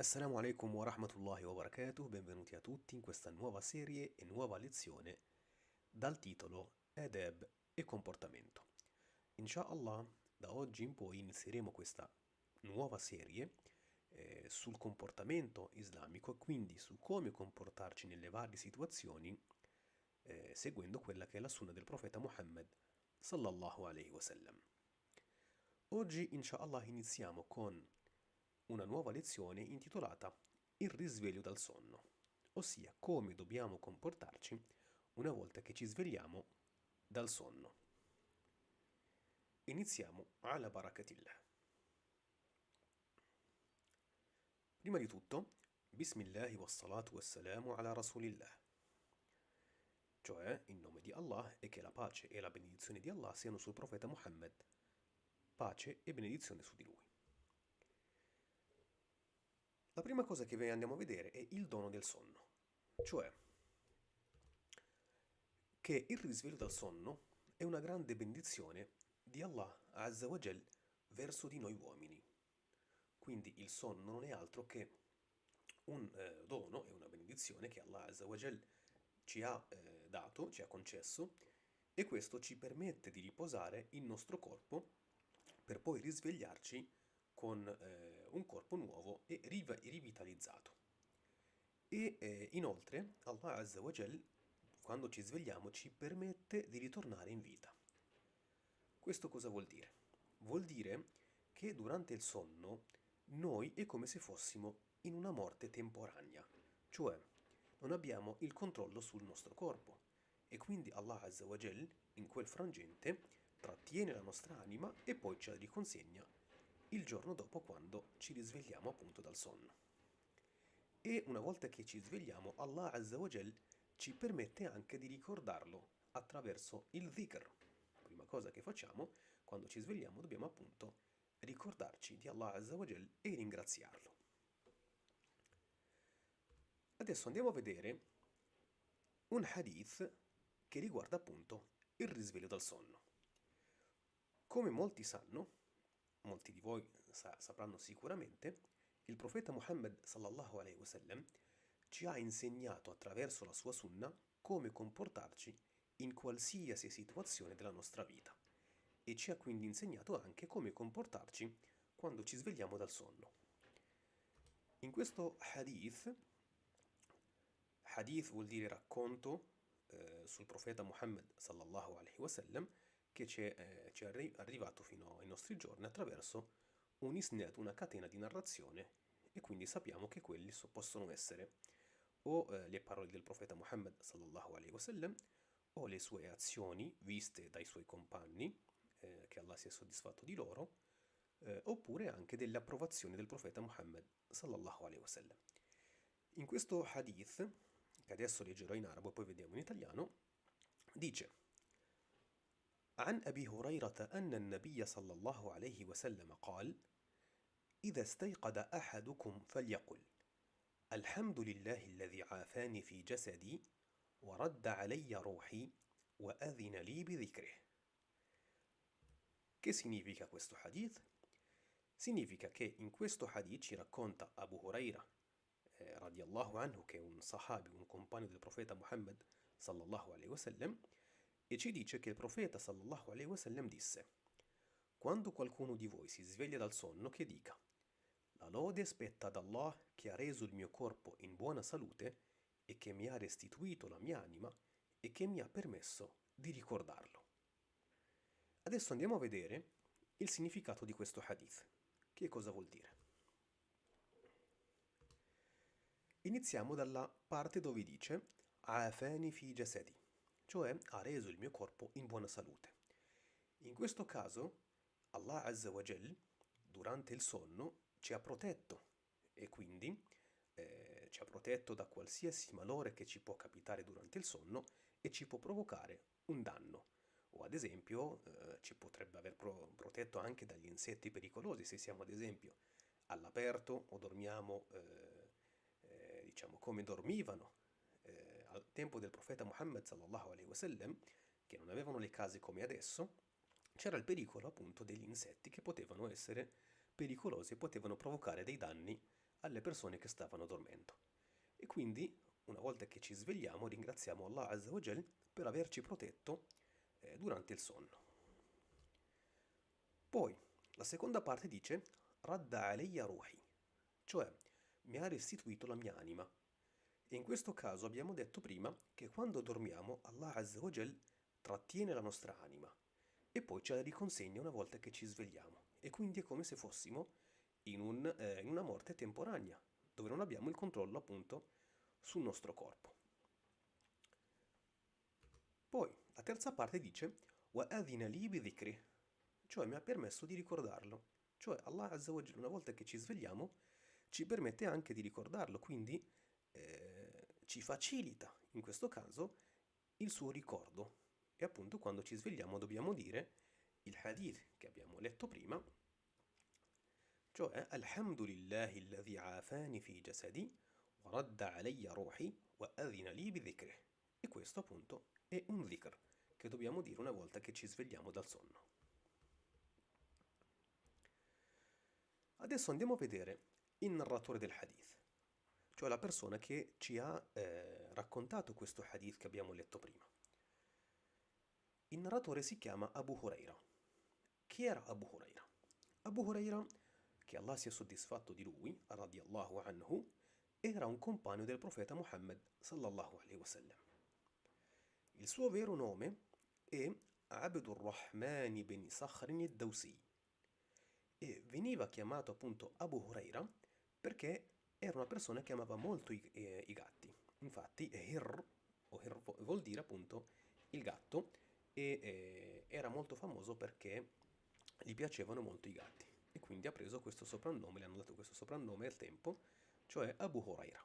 Assalamu alaikum wa rahmatullahi wa barakatuh, benvenuti a tutti in questa nuova serie e nuova lezione dal titolo Adab e comportamento. Inshallah, da oggi in poi inizieremo questa nuova serie eh, sul comportamento islamico e quindi su come comportarci nelle varie situazioni eh, seguendo quella che è la sunna del profeta Muhammad sallallahu alaihi wasallam. Oggi inshallah iniziamo con una nuova lezione intitolata Il risveglio dal sonno, ossia come dobbiamo comportarci una volta che ci svegliamo dal sonno. Iniziamo alla barakatillah. Prima di tutto, Bismillahi wassalatu wassalamu ala rasulillah, cioè in nome di Allah e che la pace e la benedizione di Allah siano sul profeta Muhammad, pace e benedizione su di lui. La prima cosa che andiamo a vedere è il dono del sonno, cioè che il risveglio dal sonno è una grande benedizione di Allah Azza wa Jal verso di noi uomini. Quindi il sonno non è altro che un eh, dono e una benedizione che Allah Azza wa Jal ci ha eh, dato, ci ha concesso e questo ci permette di riposare il nostro corpo per poi risvegliarci con eh, un corpo nuovo e rivitalizzato. E eh, inoltre Allah Azza wa Jal, quando ci svegliamo, ci permette di ritornare in vita. Questo cosa vuol dire? Vuol dire che durante il sonno noi è come se fossimo in una morte temporanea, cioè non abbiamo il controllo sul nostro corpo e quindi Allah Azza wa Jal in quel frangente trattiene la nostra anima e poi ce la riconsegna il giorno dopo quando ci risvegliamo appunto dal sonno. E una volta che ci svegliamo, Allah Azza wa Jal ci permette anche di ricordarlo attraverso il dhikr. Prima cosa che facciamo, quando ci svegliamo, dobbiamo appunto ricordarci di Allah Azza wa Jal e ringraziarlo. Adesso andiamo a vedere un hadith che riguarda appunto il risveglio dal sonno. Come molti sanno, molti di voi sa sapranno sicuramente, il profeta Muhammad sallallahu alaihi wasallam ci ha insegnato attraverso la sua sunna come comportarci in qualsiasi situazione della nostra vita e ci ha quindi insegnato anche come comportarci quando ci svegliamo dal sonno. In questo hadith, hadith vuol dire racconto eh, sul profeta Muhammad sallallahu alaihi wasallam, che ci è, eh, ci è arrivato fino ai nostri giorni attraverso un isnad, una catena di narrazione e quindi sappiamo che quelli so, possono essere o eh, le parole del profeta Muhammad sallallahu alaihi wasallam o le sue azioni viste dai suoi compagni, eh, che Allah sia soddisfatto di loro, eh, oppure anche delle approvazioni del profeta Muhammad sallallahu alaihi wasallam. In questo hadith, che adesso leggerò in arabo e poi vediamo in italiano, dice عن أبي هريرة أن النبي صلى الله عليه وسلم قال: إذا استيقظ أحدكم فليقل: الحمد لله الذي عافاني في جسدي ورد علي روحي وأذن لي بذكره. Che significa questo hadith? Significa che in questo hadith ci racconta Abu Huraira, eh, radiallahu anhu, che è un sahabi, un compagno del profeta Muhammad sallallahu alaihi wasallam, e ci dice che il profeta sallallahu alaihi wasallam disse Quando qualcuno di voi si sveglia dal sonno che dica La lode spetta ad Allah che ha reso il mio corpo in buona salute e che mi ha restituito la mia anima e che mi ha permesso di ricordarlo. Adesso andiamo a vedere il significato di questo hadith. Che cosa vuol dire? Iniziamo dalla parte dove dice Afani fi jasadi cioè ha reso il mio corpo in buona salute. In questo caso, Allah Azza wa Jal, durante il sonno, ci ha protetto e quindi eh, ci ha protetto da qualsiasi malore che ci può capitare durante il sonno e ci può provocare un danno. O ad esempio eh, ci potrebbe aver pro protetto anche dagli insetti pericolosi se siamo ad esempio all'aperto o dormiamo eh, eh diciamo come dormivano al tempo del profeta Muhammad sallallahu alaihi wasallam, che non avevano le case come adesso, c'era il pericolo appunto degli insetti che potevano essere pericolosi e potevano provocare dei danni alle persone che stavano dormendo. E quindi, una volta che ci svegliamo, ringraziamo Allah Azza wa Jal per averci protetto eh, durante il sonno. Poi, la seconda parte dice Radda alayya ruhi, cioè mi ha restituito la mia anima. E in questo caso abbiamo detto prima che quando dormiamo Allah Azza wa Jal trattiene la nostra anima e poi ce la riconsegna una volta che ci svegliamo. E quindi è come se fossimo in, un, eh, in una morte temporanea, dove non abbiamo il controllo appunto sul nostro corpo. Poi la terza parte dice وَأَذِنَ لِي بِذِكْرِهِ cioè mi ha permesso di ricordarlo. Cioè Allah Azza wa Jalla, una volta che ci svegliamo, ci permette anche di ricordarlo, quindi eh, ci facilita, in questo caso, il suo ricordo. E appunto quando ci svegliamo dobbiamo dire il hadith che abbiamo letto prima, cioè Alhamdulillahi alladhi afani fi jasadi wa radda alayya ruhi wa adhina li bi dhikri. E questo appunto è un dhikr che dobbiamo dire una volta che ci svegliamo dal sonno. Adesso andiamo a vedere il narratore del hadith, cioè la persona che ci ha eh, raccontato questo hadith che abbiamo letto prima. Il narratore si chiama Abu Huraira. Chi era Abu Huraira? Abu Huraira, che Allah sia soddisfatto di lui, radiallahu anhu, era un compagno del profeta Muhammad sallallahu alaihi wasallam. Il suo vero nome è Abdur Rahman bin Sakhr al-Dawsi e veniva chiamato appunto Abu Huraira perché era una persona che amava molto i, eh, i gatti. Infatti, Hir, o Hir vuol dire appunto il gatto, e eh, era molto famoso perché gli piacevano molto i gatti. E quindi ha preso questo soprannome, le hanno dato questo soprannome al tempo, cioè Abu Huraira.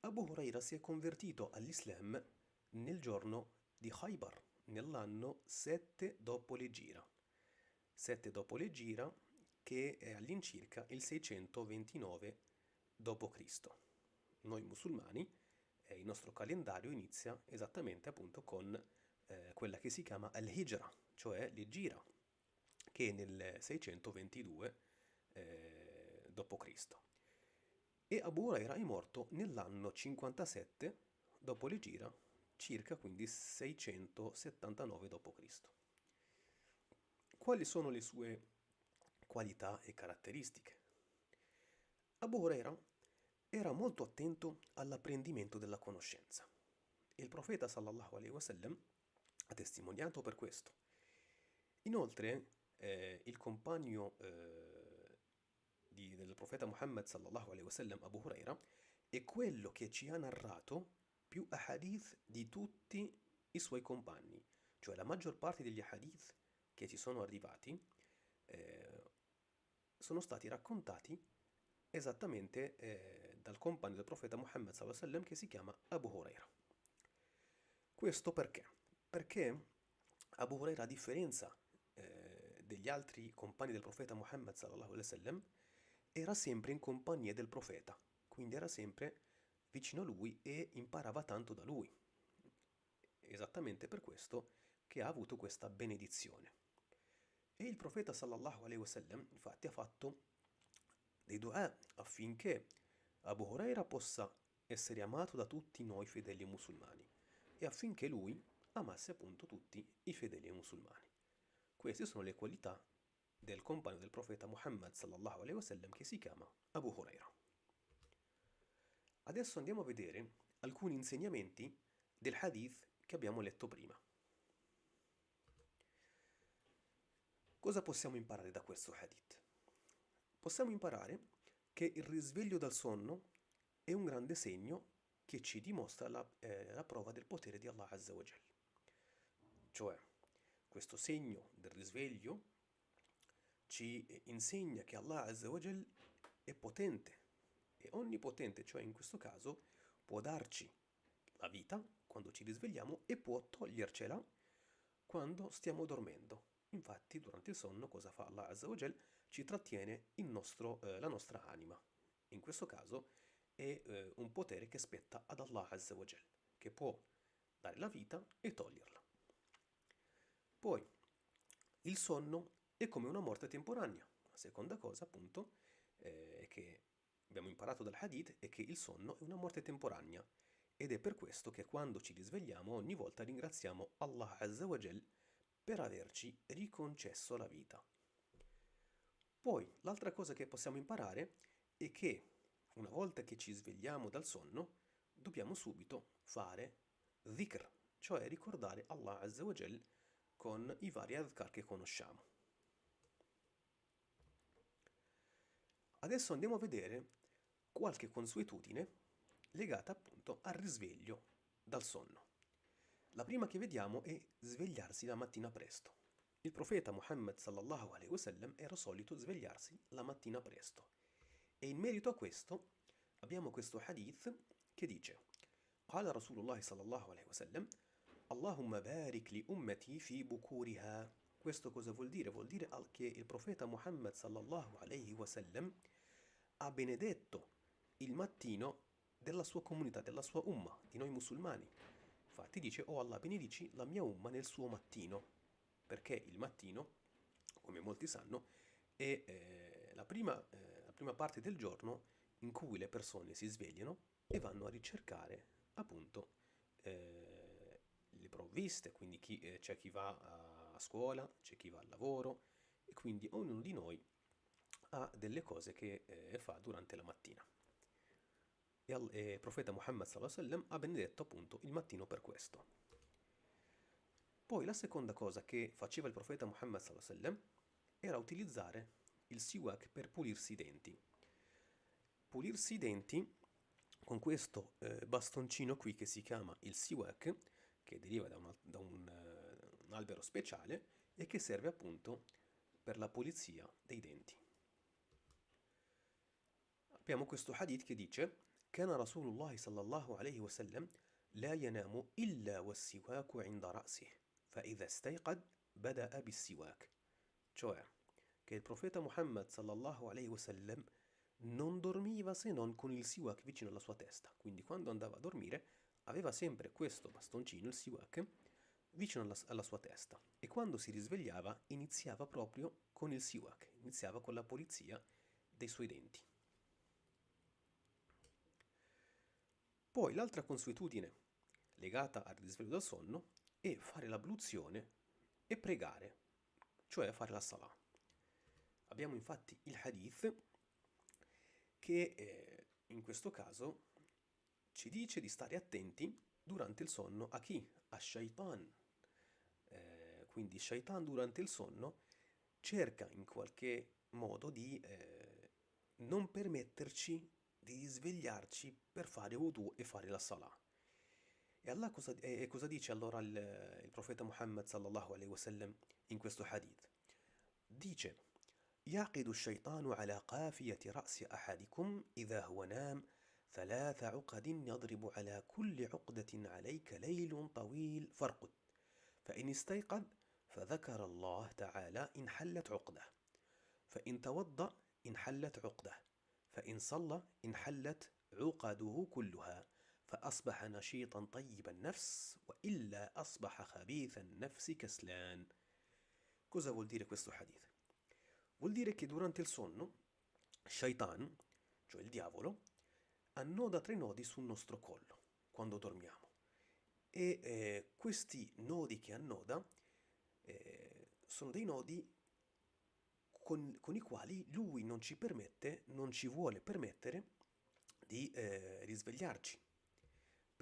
Abu Huraira si è convertito all'Islam nel giorno di Khaybar, nell'anno 7 dopo le gira. 7 dopo le gira, che è all'incirca il 629 d.C. Noi musulmani, eh, il nostro calendario inizia esattamente appunto con eh, quella che si chiama al-Hijra, cioè l'Egira, che è nel 622 eh, d.C. E Abu Huraira è morto nell'anno 57 dopo l'Egira, circa quindi 679 d.C. Quali sono le sue qualità e caratteristiche? Abu Huraira era molto attento all'apprendimento della conoscenza il profeta sallallahu alaihi wasallam ha testimoniato per questo. Inoltre, eh, il compagno eh, di, del profeta Muhammad sallallahu alaihi wasallam, Abu Huraira, è quello che ci ha narrato più ahadith di tutti i suoi compagni, cioè la maggior parte degli ahadith che ci sono arrivati eh, sono stati raccontati esattamente eh, dal compagno del profeta Muhammad sallam, che si chiama Abu Huraira. Questo perché? Perché Abu Huraira, a differenza eh, degli altri compagni del profeta Muhammad sallam, era sempre in compagnia del profeta, quindi era sempre vicino a lui e imparava tanto da lui. Esattamente per questo che ha avuto questa benedizione. E il profeta sallallahu alaihi wasallam infatti ha fatto dei dua affinché Abu Huraira possa essere amato da tutti noi fedeli musulmani e affinché lui amasse appunto tutti i fedeli musulmani. Queste sono le qualità del compagno del profeta Muhammad sallallahu alaihi wasallam che si chiama Abu Huraira. Adesso andiamo a vedere alcuni insegnamenti del hadith che abbiamo letto prima. Cosa possiamo imparare da questo hadith? Possiamo imparare che il risveglio dal sonno è un grande segno che ci dimostra la, eh, la prova del potere di Allah Azza wa Jal. Cioè, questo segno del risveglio ci insegna che Allah Azza wa Jal è potente, è onnipotente, cioè in questo caso può darci la vita quando ci risvegliamo e può togliercela quando stiamo dormendo. Infatti, durante il sonno, cosa fa Allah Azza wa Jal? Ci trattiene nostro, eh, la nostra anima. In questo caso è eh, un potere che spetta ad Allah Azza wa Jal, che può dare la vita e toglierla. Poi, il sonno è come una morte temporanea. La seconda cosa, appunto, è che abbiamo imparato dal hadith è che il sonno è una morte temporanea ed è per questo che quando ci risvegliamo ogni volta ringraziamo Allah Azza wa Jal per averci riconcesso la vita. Poi l'altra cosa che possiamo imparare è che una volta che ci svegliamo dal sonno dobbiamo subito fare dhikr, cioè ricordare Allah Azza wa Jal con i vari adhkar che conosciamo. Adesso andiamo a vedere qualche consuetudine legata appunto al risveglio dal sonno. La prima che vediamo è svegliarsi la mattina presto. Il profeta Muhammad sallallahu alaihi wasallam era solito svegliarsi la mattina presto. E in merito a questo abbiamo questo hadith che dice قال رسول الله صلى الله عليه وسلم اللهم بارك لأمتي في بكورها questo cosa vuol dire? Vuol dire che il profeta Muhammad sallallahu alaihi wasallam ha benedetto il mattino della sua comunità, della sua umma, di noi musulmani. Infatti dice, oh Allah benedici la mia umma nel suo mattino, perché il mattino, come molti sanno, è eh, la, prima, eh, la prima parte del giorno in cui le persone si svegliano e vanno a ricercare appunto eh, le provviste, quindi eh, c'è chi va a, scuola, c'è chi va al lavoro e quindi ognuno di noi ha delle cose che eh, fa durante la mattina. E il profeta Muhammad ha benedetto appunto il mattino per questo. Poi la seconda cosa che faceva il profeta Muhammad sallam, era utilizzare il siwak per pulirsi i denti. Pulirsi i denti con questo eh, bastoncino qui che si chiama il siwak, che deriva da, una, da un, uh, un albero speciale e che serve appunto per la pulizia dei denti abbiamo questo hadith che dice كان رسول الله صلى الله عليه وسلم لا ينام إلا والسواك عند رأسه فإذا استيقظ بدأ بالسواك cioè che il profeta Muhammad sallallahu alaihi wasallam non dormiva se non con il siwak vicino alla sua testa quindi quando andava a dormire aveva sempre questo bastoncino, il siwak, vicino alla, alla sua testa e quando si risvegliava iniziava proprio con il siwak, iniziava con la pulizia dei suoi denti. Poi l'altra consuetudine legata al risveglio dal sonno è fare l'abluzione e pregare, cioè fare la salah. Abbiamo infatti il hadith che eh, in questo caso ci dice di stare attenti durante il sonno a chi? A shaitan. Eh, quindi shaitan durante il sonno cerca in qualche modo di eh, non permetterci di svegliarci per fare wudu e fare la salah. E, Allah cosa, e cosa dice allora il, il profeta Muhammad sallallahu alaihi wasallam in questo hadith? Dice يعقد الشيطان على قافية رأس أحدكم إذا هو نام ثلاث عقد يضرب على كل عقدة عليك ليل طويل فارقد فإن استيقظ فذكر الله تعالى انحلت عقدة فإن توضأ انحلت عقدة فإن صلى انحلت عقده كلها فأصبح نشيطا طيب النفس وإلا أصبح خبيث النفس كسلان Cosa vuol dire questo hadith? Vuol dire che durante il sonno, Shaitan, cioè il diavolo, annoda tre nodi sul nostro collo quando dormiamo. E eh, questi nodi che annoda eh, sono dei nodi con, con, i quali lui non ci permette, non ci vuole permettere di eh, risvegliarci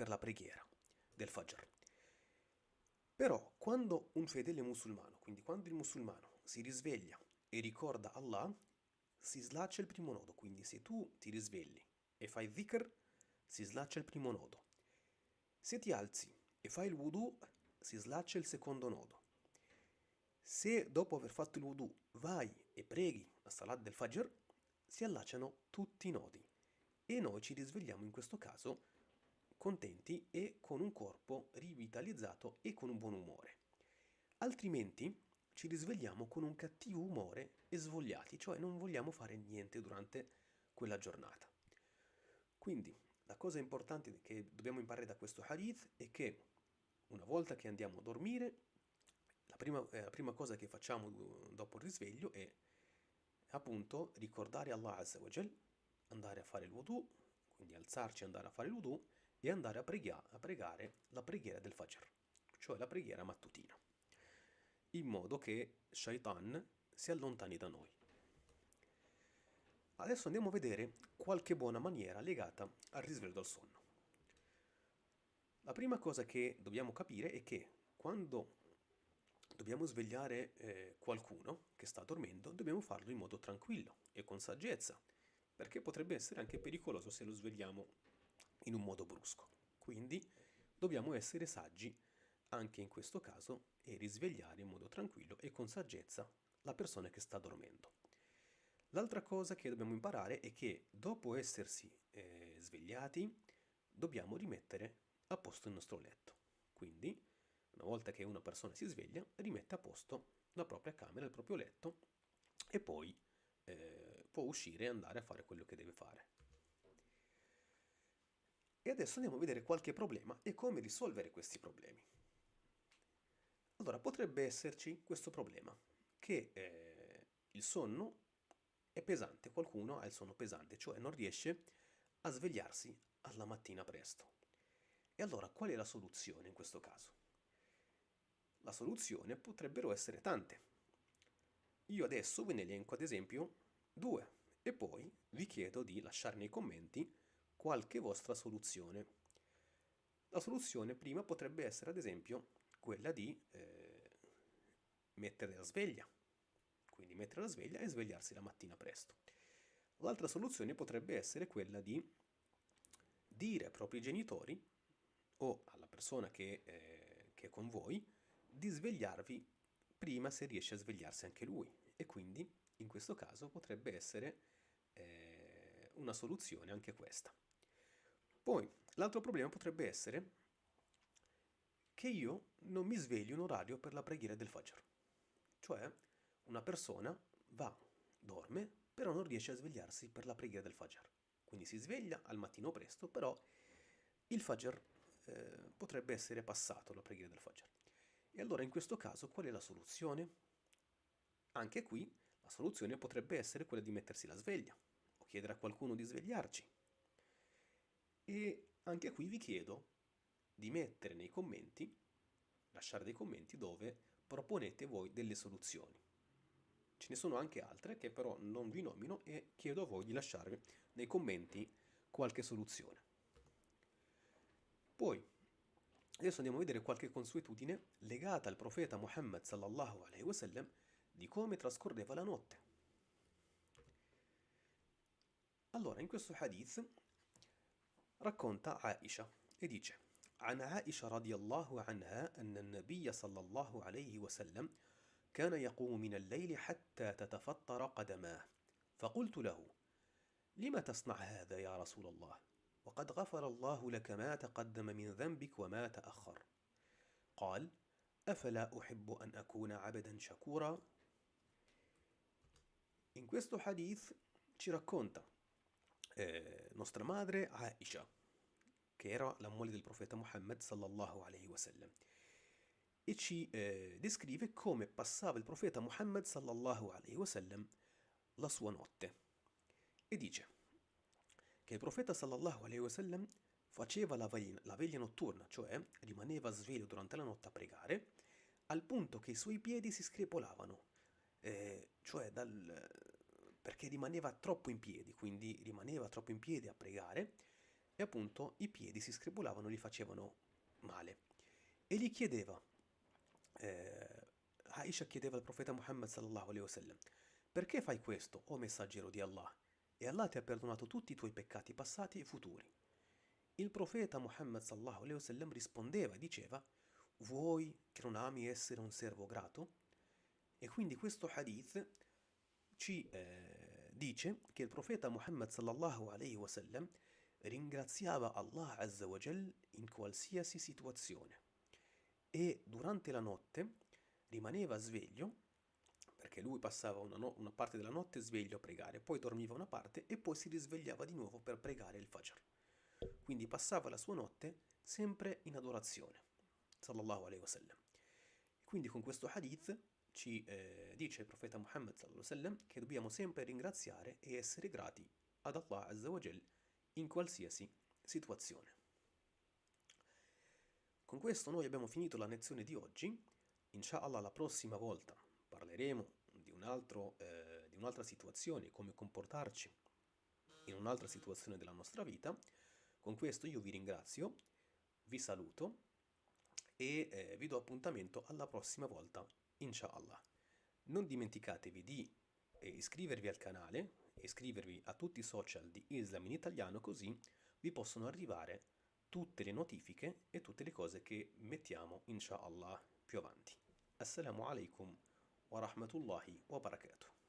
per la preghiera del Fajr. Però quando un fedele musulmano, quindi quando il musulmano si risveglia e ricorda Allah, si slaccia il primo nodo. Quindi se tu ti risvegli e fai dhikr, si slaccia il primo nodo. Se ti alzi e fai il wudu, si slaccia il secondo nodo. Se dopo aver fatto il wudu vai e preghi la salat del Fajr, si allacciano tutti i nodi e noi ci risvegliamo in questo caso contenti e con un corpo rivitalizzato e con un buon umore. Altrimenti ci risvegliamo con un cattivo umore e svogliati, cioè non vogliamo fare niente durante quella giornata. Quindi la cosa importante che dobbiamo imparare da questo hadith è che una volta che andiamo a dormire la prima, eh, la prima cosa che facciamo dopo il risveglio è appunto ricordare Allah Azza wa Jal, andare a fare il wudu, quindi alzarci e andare a fare il wudu, e andare a, preghia- a pregare la preghiera del Fajr, cioè la preghiera mattutina, in modo che Shaitan si allontani da noi. Adesso andiamo a vedere qualche buona maniera legata al risveglio dal sonno. La prima cosa che dobbiamo capire è che quando dobbiamo svegliare eh, qualcuno che sta dormendo, dobbiamo farlo in modo tranquillo e con saggezza, perché potrebbe essere anche pericoloso se lo svegliamo in un modo brusco. Quindi dobbiamo essere saggi anche in questo caso e risvegliare in modo tranquillo e con saggezza la persona che sta dormendo. L'altra cosa che dobbiamo imparare è che dopo essersi eh, svegliati dobbiamo rimettere a posto il nostro letto. Quindi, una volta che una persona si sveglia, rimette a posto la propria camera, il proprio letto e poi eh, può uscire e andare a fare quello che deve fare. E adesso andiamo a vedere qualche problema e come risolvere questi problemi. Allora, potrebbe esserci questo problema, che eh, il sonno è pesante, qualcuno ha il sonno pesante, cioè non riesce a svegliarsi alla mattina presto. E allora qual è la soluzione in questo caso? La soluzione potrebbero essere tante. Io adesso ve ne elenco ad esempio due e poi vi chiedo di lasciare nei commenti qualche vostra soluzione. La soluzione prima potrebbe essere ad esempio quella di eh, mettere la sveglia, quindi mettere la sveglia e svegliarsi la mattina presto. L'altra soluzione potrebbe essere quella di dire ai propri genitori o alla persona che, eh, che è con voi di svegliarvi prima se riesce a svegliarsi anche lui e quindi in questo caso potrebbe essere eh, una soluzione anche questa. Poi l'altro problema potrebbe essere che io non mi svegli un orario per la preghiera del Fajr. Cioè, una persona va, dorme, però non riesce a svegliarsi per la preghiera del Fajr. Quindi si sveglia al mattino presto, però il Fajr eh, potrebbe essere passato, la preghiera del Fajr. E allora in questo caso qual è la soluzione? Anche qui la soluzione potrebbe essere quella di mettersi la sveglia o chiedere a qualcuno di svegliarci. E anche qui vi chiedo di mettere nei commenti, lasciare dei commenti dove proponete voi delle soluzioni. Ce ne sono anche altre che però non vi nomino e chiedo a voi di lasciare nei commenti qualche soluzione. Poi, adesso andiamo a vedere qualche consuetudine legata al profeta Muhammad sallallahu alaihi wasallam di come trascorreva la notte. Allora, in questo hadith racconta Aisha e dice عن عائشة رضي الله عنها أن النبي صلى الله عليه وسلم كان يقوم من الليل حتى تتفطر قدماه. فقلت له لم تصنع هذا يا رسول الله؟ وقد غفر الله لك ما تقدم من ذنبك وما تأخر. قال أفلا أحب أن أكون عبدا شكورا؟ In questo hadith ci racconta eh, nostra madre Aisha, che era la moglie del profeta Muhammad sallallahu alaihi wasallam, e ci eh, descrive come passava il profeta Muhammad sallallahu alaihi wasallam la sua notte. E dice che il profeta sallallahu alaihi wasallam faceva la veglia, la veglia notturna, cioè rimaneva sveglio durante la notte a pregare, al punto che i suoi piedi si screpolavano, eh, cioè dal, perché rimaneva troppo in piedi, quindi rimaneva troppo in piedi a pregare e appunto i piedi si screpolavano e gli facevano male. E gli chiedeva, eh, Aisha chiedeva al profeta Muhammad sallallahu alaihi wasallam, perché fai questo, o messaggero di Allah? E Allah ti ha perdonato tutti i tuoi peccati passati e futuri. Il profeta Muhammad sallallahu alaihi wasallam rispondeva e diceva, vuoi che non ami essere un servo grato? E quindi questo hadith ci eh, dice che il profeta Muhammad sallallahu alaihi wasallam ringraziava Allah azza wa jal in qualsiasi situazione e durante la notte rimaneva sveglio perché lui passava una, no- una parte della notte sveglio a pregare, poi dormiva una parte e poi si risvegliava di nuovo per pregare il Fajr. Quindi passava la sua notte sempre in adorazione, sallallahu alaihi wasallam. Quindi con questo hadith ci eh, dice il profeta Muhammad wasallam che dobbiamo sempre ringraziare e essere grati ad Allah Azzawajal in qualsiasi situazione. Con questo noi abbiamo finito la lezione di oggi. Inshallah la prossima volta parleremo di, un altro, eh, un'altra situazione, come comportarci in un'altra situazione della nostra vita. Con questo io vi ringrazio, vi saluto e eh, vi do appuntamento alla prossima volta, inshallah. Non dimenticatevi di eh, iscrivervi al canale, iscrivervi a tutti i social di Islam in italiano così vi possono arrivare tutte le notifiche e tutte le cose che mettiamo inshallah più avanti. Assalamu alaikum wa rahmatullahi wa barakatuh.